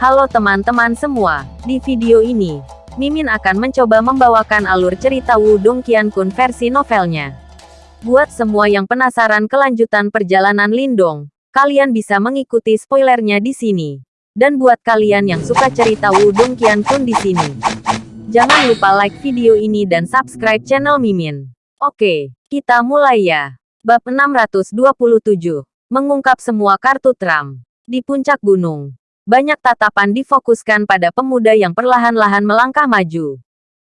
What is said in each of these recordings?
Halo teman-teman semua, di video ini, Mimin akan mencoba membawakan alur cerita Wudong Qiankun versi novelnya. Buat semua yang penasaran kelanjutan perjalanan Lindong, kalian bisa mengikuti spoilernya di sini. Dan buat kalian yang suka cerita Wudong Qiankun di sini, jangan lupa like video ini dan subscribe channel Mimin. Oke, kita mulai ya. Bab 627, mengungkap semua kartu Trump. Di puncak gunung, banyak tatapan difokuskan pada pemuda yang perlahan-lahan melangkah maju.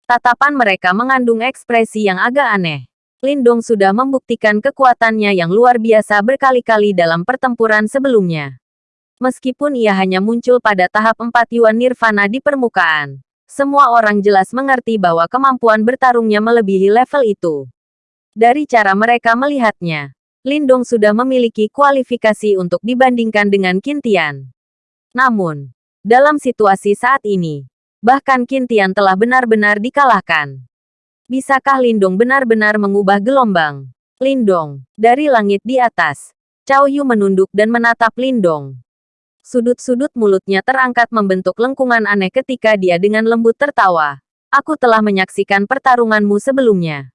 Tatapan mereka mengandung ekspresi yang agak aneh. Lindong sudah membuktikan kekuatannya yang luar biasa berkali-kali dalam pertempuran sebelumnya. Meskipun ia hanya muncul pada tahap 4 Yuan Nirvana di permukaan, semua orang jelas mengerti bahwa kemampuan bertarungnya melebihi level itu. Dari cara mereka melihatnya, Lindong sudah memiliki kualifikasi untuk dibandingkan dengan Kintian. Namun, dalam situasi saat ini, bahkan Kintian telah benar-benar dikalahkan. Bisakah Lindong benar-benar mengubah gelombang? Lindong, dari langit di atas. Cao Yu menunduk dan menatap Lindong. Sudut-sudut mulutnya terangkat membentuk lengkungan aneh ketika dia dengan lembut tertawa. Aku telah menyaksikan pertarunganmu sebelumnya.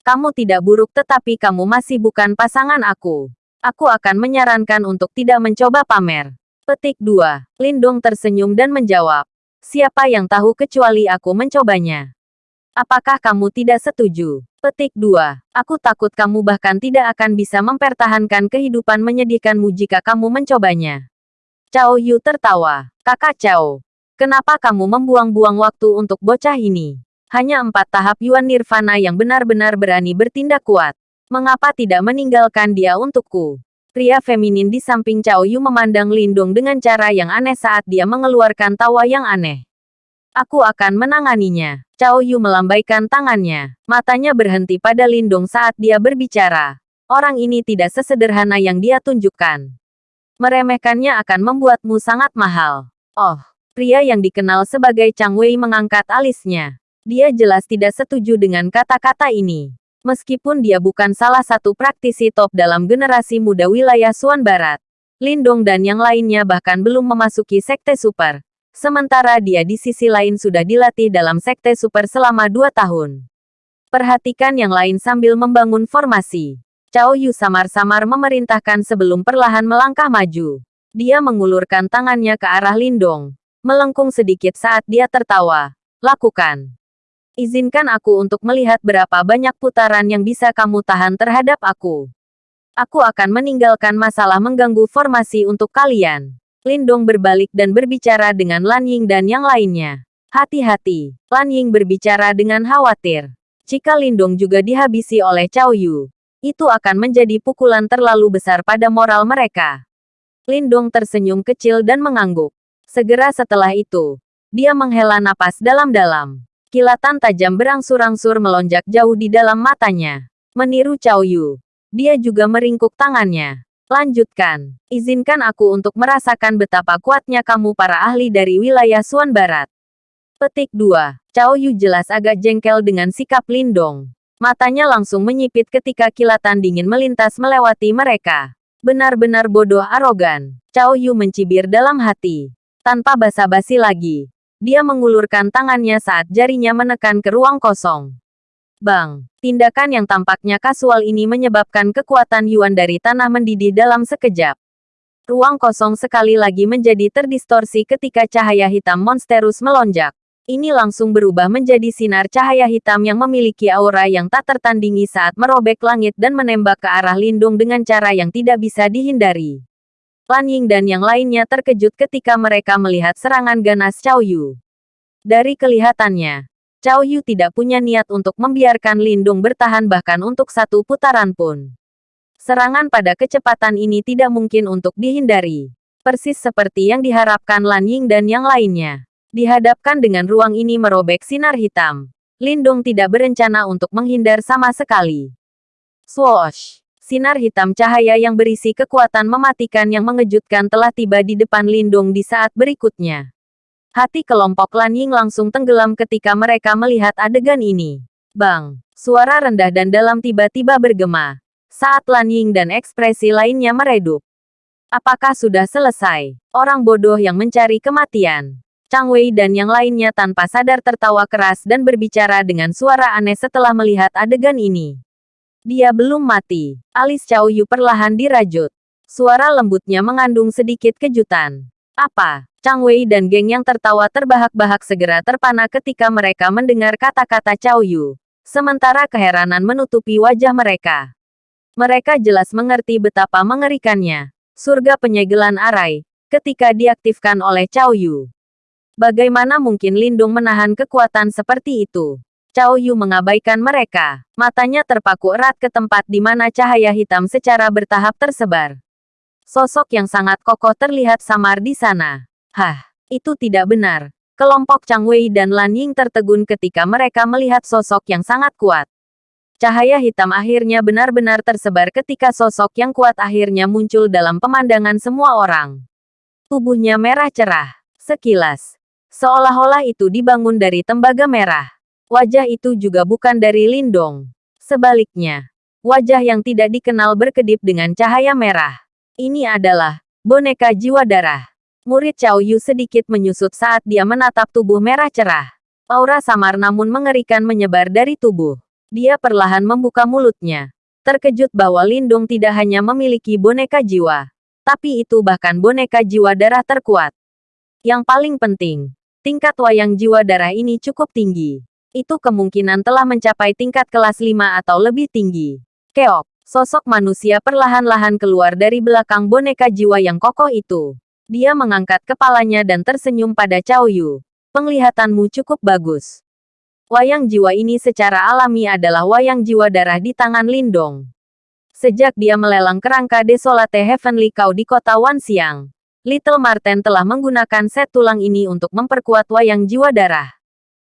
Kamu tidak buruk tetapi kamu masih bukan pasangan aku. Aku akan menyarankan untuk tidak mencoba pamer. Petik 2. Lindong tersenyum dan menjawab. Siapa yang tahu kecuali aku mencobanya? Apakah kamu tidak setuju? Petik 2. Aku takut kamu bahkan tidak akan bisa mempertahankan kehidupan menyedihkanmu jika kamu mencobanya. Cao Yu tertawa. Kakak Cao, kenapa kamu membuang-buang waktu untuk bocah ini? Hanya empat tahap Yuan Nirvana yang benar-benar berani bertindak kuat. Mengapa tidak meninggalkan dia untukku? Pria feminin di samping Cao Yu memandang Lindung dengan cara yang aneh saat dia mengeluarkan tawa yang aneh. Aku akan menanganinya. Cao Yu melambaikan tangannya. Matanya berhenti pada Lindung saat dia berbicara. Orang ini tidak sesederhana yang dia tunjukkan. Meremehkannya akan membuatmu sangat mahal. Oh, pria yang dikenal sebagai Chang Wei mengangkat alisnya. Dia jelas tidak setuju dengan kata-kata ini. Meskipun dia bukan salah satu praktisi top dalam generasi muda wilayah Suan Barat, Lindong dan yang lainnya bahkan belum memasuki sekte super. Sementara dia di sisi lain sudah dilatih dalam sekte super selama dua tahun. Perhatikan yang lain sambil membangun formasi. Cao Yu samar-samar memerintahkan sebelum perlahan melangkah maju. Dia mengulurkan tangannya ke arah Lindong. Melengkung sedikit saat dia tertawa. Lakukan. Izinkan aku untuk melihat berapa banyak putaran yang bisa kamu tahan terhadap aku. Aku akan meninggalkan masalah mengganggu formasi untuk kalian. Lindong berbalik dan berbicara dengan Lan Ying dan yang lainnya. Hati-hati, Lan Ying berbicara dengan khawatir. Jika Lindong juga dihabisi oleh Cao Yu, itu akan menjadi pukulan terlalu besar pada moral mereka. Lindong tersenyum kecil dan mengangguk. Segera setelah itu, dia menghela napas dalam-dalam. Kilatan tajam berangsur-angsur melonjak jauh di dalam matanya. Meniru Cao Yu. Dia juga meringkuk tangannya. Lanjutkan. Izinkan aku untuk merasakan betapa kuatnya kamu para ahli dari wilayah Suan Barat. Petik 2. Cao Yu jelas agak jengkel dengan sikap Lindong. Matanya langsung menyipit ketika kilatan dingin melintas melewati mereka. Benar-benar bodoh arogan. Cao Yu mencibir dalam hati. Tanpa basa-basi lagi, dia mengulurkan tangannya saat jarinya menekan ke ruang kosong. Bang, tindakan yang tampaknya kasual ini menyebabkan kekuatan Yuan dari tanah mendidih dalam sekejap. Ruang kosong sekali lagi menjadi terdistorsi ketika cahaya hitam monsterus melonjak. Ini langsung berubah menjadi sinar cahaya hitam yang memiliki aura yang tak tertandingi saat merobek langit dan menembak ke arah Lindung dengan cara yang tidak bisa dihindari. Lan Ying dan yang lainnya terkejut ketika mereka melihat serangan ganas Cao Yu. Dari kelihatannya, Cao Yu tidak punya niat untuk membiarkan Lindung bertahan bahkan untuk satu putaran pun. Serangan pada kecepatan ini tidak mungkin untuk dihindari. Persis seperti yang diharapkan Lan Ying dan yang lainnya. Dihadapkan dengan ruang ini merobek sinar hitam. Lindung tidak berencana untuk menghindar sama sekali. Swoosh! Sinar hitam cahaya yang berisi kekuatan mematikan yang mengejutkan telah tiba di depan Lindung di saat berikutnya. Hati kelompok Lan Ying langsung tenggelam ketika mereka melihat adegan ini. Bang! Suara rendah dan dalam tiba-tiba bergema. Saat Lan Ying dan ekspresi lainnya meredup. Apakah sudah selesai? Orang bodoh yang mencari kematian. Chang Wei dan yang lainnya tanpa sadar tertawa keras dan berbicara dengan suara aneh setelah melihat adegan ini. Dia belum mati. Alis Chow Yu perlahan dirajut. Suara lembutnya mengandung sedikit kejutan. Apa? Chang Wei dan geng yang tertawa terbahak-bahak segera terpana ketika mereka mendengar kata-kata Chow Yu. Sementara keheranan menutupi wajah mereka. Mereka jelas mengerti betapa mengerikannya. Surga penyegelan arai, ketika diaktifkan oleh Chow Yu. Bagaimana mungkin Lindung menahan kekuatan seperti itu? Chow Yu mengabaikan mereka. Matanya terpaku erat ke tempat di mana cahaya hitam secara bertahap tersebar. Sosok yang sangat kokoh terlihat samar di sana. Hah, itu tidak benar. Kelompok Chang Wei dan Lan Ying tertegun ketika mereka melihat sosok yang sangat kuat. Cahaya hitam akhirnya benar-benar tersebar ketika sosok yang kuat akhirnya muncul dalam pemandangan semua orang. Tubuhnya merah cerah. Sekilas, seolah-olah itu dibangun dari tembaga merah. Wajah itu juga bukan dari Lindong. Sebaliknya, wajah yang tidak dikenal berkedip dengan cahaya merah. Ini adalah boneka jiwa darah. Murid Chow Yu sedikit menyusut saat dia menatap tubuh merah cerah. Aura samar namun mengerikan menyebar dari tubuh. Dia perlahan membuka mulutnya. Terkejut bahwa Lindung tidak hanya memiliki boneka jiwa. Tapi itu bahkan boneka jiwa darah terkuat. Yang paling penting, tingkat wayang jiwa darah ini cukup tinggi. Itu kemungkinan telah mencapai tingkat kelas 5 atau lebih tinggi. Keok, sosok manusia perlahan-lahan keluar dari belakang boneka jiwa yang kokoh itu. Dia mengangkat kepalanya dan tersenyum pada Cao Yu. Penglihatanmu cukup bagus. Wayang jiwa ini secara alami adalah wayang jiwa darah di tangan Lindong. Sejak dia melelang kerangka Desolate Heavenly Cow di kota Wanxiang, Little Marten telah menggunakan set tulang ini untuk memperkuat wayang jiwa darah.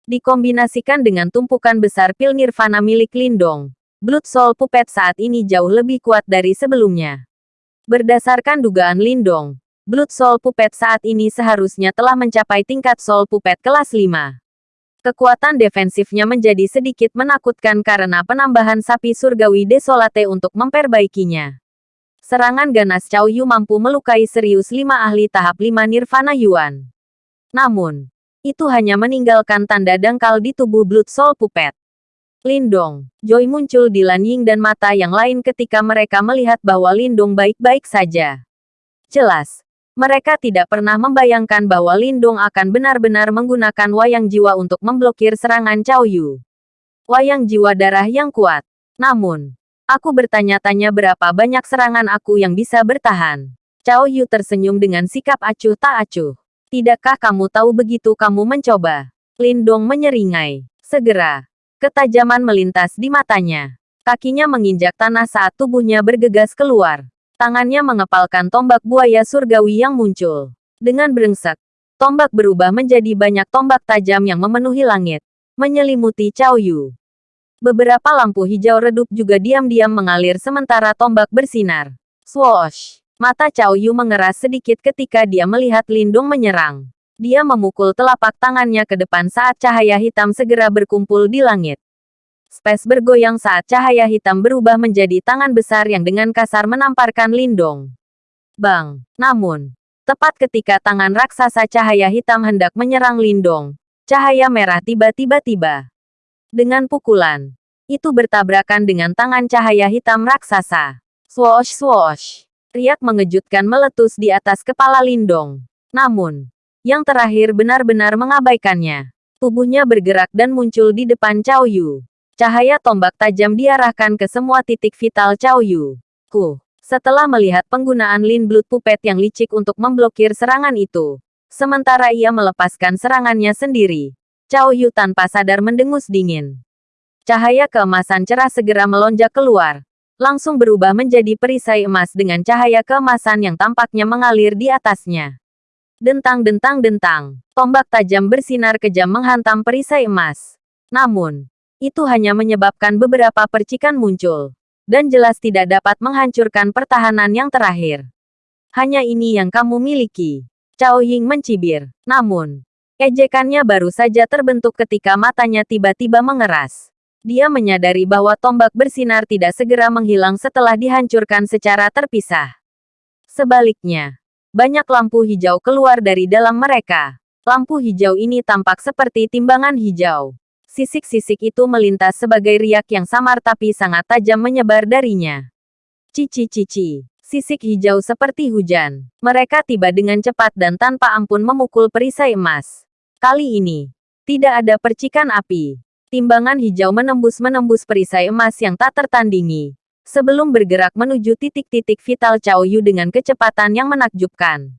Dikombinasikan dengan tumpukan besar pil nirvana milik Lindong, Blood Soul Puppet saat ini jauh lebih kuat dari sebelumnya. Berdasarkan dugaan Lindong, Blood Soul Puppet saat ini seharusnya telah mencapai tingkat Soul Puppet kelas 5. Kekuatan defensifnya menjadi sedikit menakutkan karena penambahan sapi surgawi desolate untuk memperbaikinya. Serangan ganas Cao Yu mampu melukai serius lima ahli tahap lima Nirvana Yuan. Namun, itu hanya meninggalkan tanda dangkal di tubuh Blood Soul Puppet. Lindong, Joy muncul di Lan Ying dan mata yang lain ketika mereka melihat bahwa Lindong baik-baik saja. Jelas, mereka tidak pernah membayangkan bahwa Lindong akan benar-benar menggunakan wayang jiwa untuk memblokir serangan Cao Yu. Wayang jiwa darah yang kuat. Namun, aku bertanya-tanya berapa banyak serangan aku yang bisa bertahan. Cao Yu tersenyum dengan sikap acuh tak acuh. Tidakkah kamu tahu begitu kamu mencoba? Lindong menyeringai. Segera, ketajaman melintas di matanya. Kakinya menginjak tanah saat tubuhnya bergegas keluar. Tangannya mengepalkan tombak buaya surgawi yang muncul. Dengan brengsek, tombak berubah menjadi banyak tombak tajam yang memenuhi langit, menyelimuti Cao Yu. Beberapa lampu hijau redup juga diam-diam mengalir sementara tombak bersinar. Swoosh! Mata Cao Yu mengeras sedikit ketika dia melihat Lindung menyerang. Dia memukul telapak tangannya ke depan saat cahaya hitam segera berkumpul di langit. Space bergoyang saat cahaya hitam berubah menjadi tangan besar yang dengan kasar menamparkan Lindong. Bang! Namun, tepat ketika tangan raksasa cahaya hitam hendak menyerang Lindong, cahaya merah tiba-tiba tiba. Dengan pukulan, itu bertabrakan dengan tangan cahaya hitam raksasa. Swoosh swoosh! Riak mengejutkan meletus di atas kepala Lindong. Namun, yang terakhir benar-benar mengabaikannya. Tubuhnya bergerak dan muncul di depan Cao Yu. Cahaya tombak tajam diarahkan ke semua titik vital Cao Yu. Ku. Setelah melihat penggunaan Lin Blood Puppet yang licik untuk memblokir serangan itu, sementara ia melepaskan serangannya sendiri, Cao Yu tanpa sadar mendengus dingin. Cahaya keemasan cerah segera melonjak keluar, langsung berubah menjadi perisai emas dengan cahaya keemasan yang tampaknya mengalir di atasnya. Dentang-dentang-dentang, tombak tajam bersinar kejam menghantam perisai emas. Namun, itu hanya menyebabkan beberapa percikan muncul, dan jelas tidak dapat menghancurkan pertahanan yang terakhir. Hanya ini yang kamu miliki. Cao Ying mencibir. Namun, ejekannya baru saja terbentuk ketika matanya tiba-tiba mengeras. Dia menyadari bahwa tombak bersinar tidak segera menghilang setelah dihancurkan secara terpisah. Sebaliknya, banyak lampu hijau keluar dari dalam mereka. Lampu hijau ini tampak seperti timbangan hijau. Sisik-sisik itu melintas sebagai riak yang samar tapi sangat tajam menyebar darinya. Cici-cici. Sisik hijau seperti hujan. Mereka tiba dengan cepat dan tanpa ampun memukul perisai emas. Kali ini, tidak ada percikan api. Timbangan hijau menembus-menembus perisai emas yang tak tertandingi. Sebelum bergerak menuju titik-titik vital Cao Yu dengan kecepatan yang menakjubkan.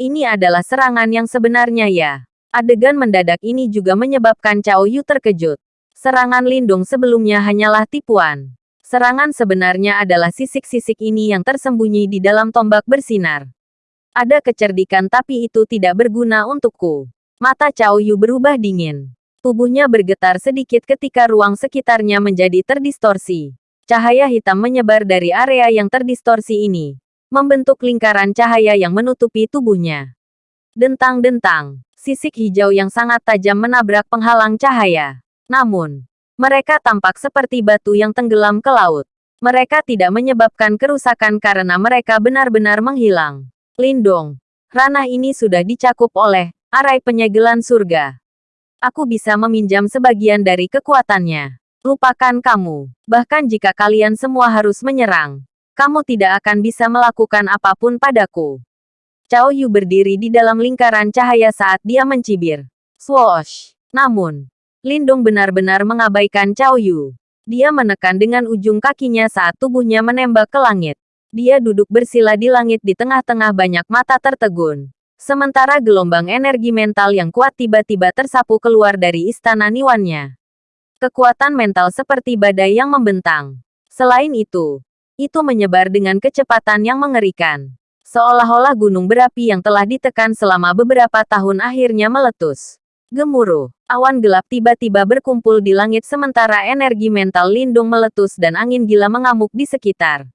Ini adalah serangan yang sebenarnya ya. Adegan mendadak ini juga menyebabkan Cao Yu terkejut. Serangan lindung sebelumnya hanyalah tipuan. Serangan sebenarnya adalah sisik-sisik ini yang tersembunyi di dalam tombak bersinar. Ada kecerdikan tapi itu tidak berguna untukku. Mata Cao Yu berubah dingin. Tubuhnya bergetar sedikit ketika ruang sekitarnya menjadi terdistorsi. Cahaya hitam menyebar dari area yang terdistorsi ini, membentuk lingkaran cahaya yang menutupi tubuhnya. Dentang-dentang, sisik hijau yang sangat tajam menabrak penghalang cahaya. Namun, mereka tampak seperti batu yang tenggelam ke laut. Mereka tidak menyebabkan kerusakan karena mereka benar-benar menghilang. Lindong, ranah ini sudah dicakup oleh arai penyegelan surga. Aku bisa meminjam sebagian dari kekuatannya. Lupakan kamu. Bahkan jika kalian semua harus menyerang, kamu tidak akan bisa melakukan apa pun padaku. Cao Yu berdiri di dalam lingkaran cahaya saat dia mencibir. Swoosh. Namun, Lindung benar-benar mengabaikan Cao Yu. Dia menekan dengan ujung kakinya saat tubuhnya menembak ke langit. Dia duduk bersila di langit di tengah-tengah banyak mata tertegun. Sementara gelombang energi mental yang kuat tiba-tiba tersapu keluar dari istana Niwannya. Kekuatan mental seperti badai yang membentang. Selain itu, itu menyebar dengan kecepatan yang mengerikan. Seolah-olah gunung berapi yang telah ditekan selama beberapa tahun akhirnya meletus. Gemuruh, awan gelap tiba-tiba berkumpul di langit sementara energi mental lindung meletus dan angin gila mengamuk di sekitar.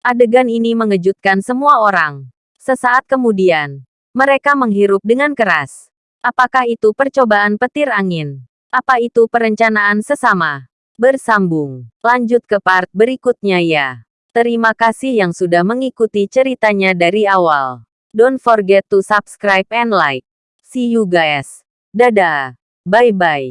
Adegan ini mengejutkan semua orang. Sesaat kemudian, mereka menghirup dengan keras. Apakah itu percobaan petir angin? Apa itu perencanaan sesama? Bersambung. Lanjut ke part berikutnya ya. Terima kasih yang sudah mengikuti ceritanya dari awal. Don't forget to subscribe and like. See you guys. Dadah. Bye-bye.